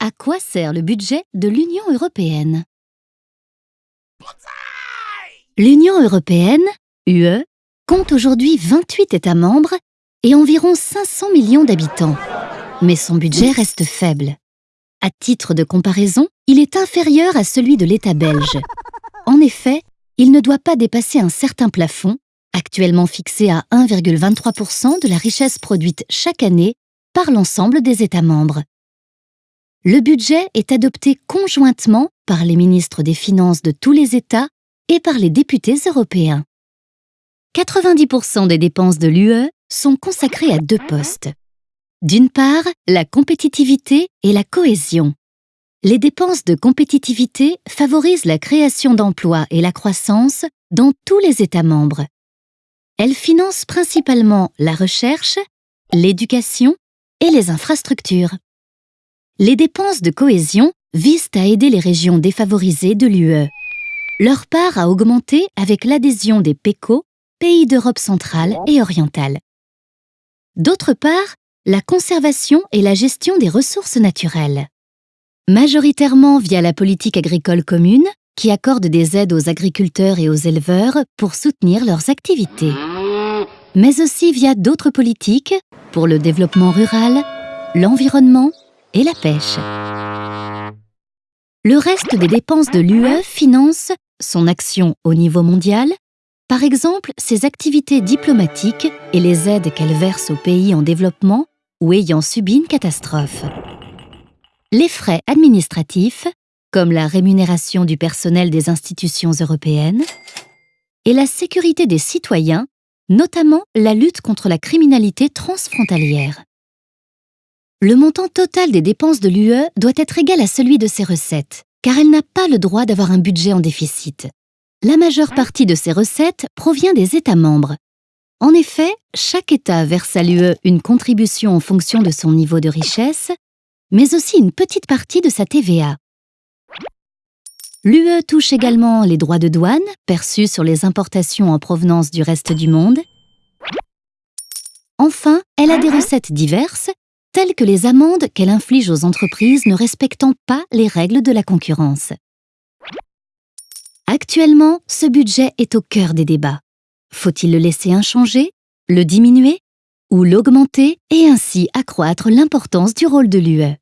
À quoi sert le budget de l'Union européenne? L'Union européenne, UE, compte aujourd'hui 28 États membres et environ 500 millions d'habitants. Mais son budget reste faible. À titre de comparaison, il est inférieur à celui de l'État belge. En effet, il ne doit pas dépasser un certain plafond, actuellement fixé à 1,23% de la richesse produite chaque année par l'ensemble des États membres. Le budget est adopté conjointement par les ministres des Finances de tous les États et par les députés européens. 90% des dépenses de l'UE sont consacrées à deux postes. D'une part, la compétitivité et la cohésion. Les dépenses de compétitivité favorisent la création d'emplois et la croissance dans tous les États membres. Elles financent principalement la recherche, l'éducation et les infrastructures. Les dépenses de cohésion visent à aider les régions défavorisées de l'UE. Leur part a augmenté avec l'adhésion des PECO, pays d'Europe centrale et orientale. D'autre part, la conservation et la gestion des ressources naturelles. Majoritairement via la politique agricole commune, qui accorde des aides aux agriculteurs et aux éleveurs pour soutenir leurs activités. Mais aussi via d'autres politiques pour le développement rural, l'environnement et la pêche. Le reste des dépenses de l'UE finance son action au niveau mondial, par exemple ses activités diplomatiques et les aides qu'elle verse aux pays en développement ou ayant subi une catastrophe. Les frais administratifs, comme la rémunération du personnel des institutions européennes, et la sécurité des citoyens, notamment la lutte contre la criminalité transfrontalière. Le montant total des dépenses de l'UE doit être égal à celui de ses recettes, car elle n'a pas le droit d'avoir un budget en déficit. La majeure partie de ses recettes provient des États membres. En effet, chaque État verse à l'UE une contribution en fonction de son niveau de richesse, mais aussi une petite partie de sa TVA. L'UE touche également les droits de douane perçus sur les importations en provenance du reste du monde. Enfin, elle a des recettes diverses telles que les amendes qu'elle inflige aux entreprises ne respectant pas les règles de la concurrence. Actuellement, ce budget est au cœur des débats. Faut-il le laisser inchangé, le diminuer ou l'augmenter et ainsi accroître l'importance du rôle de l'UE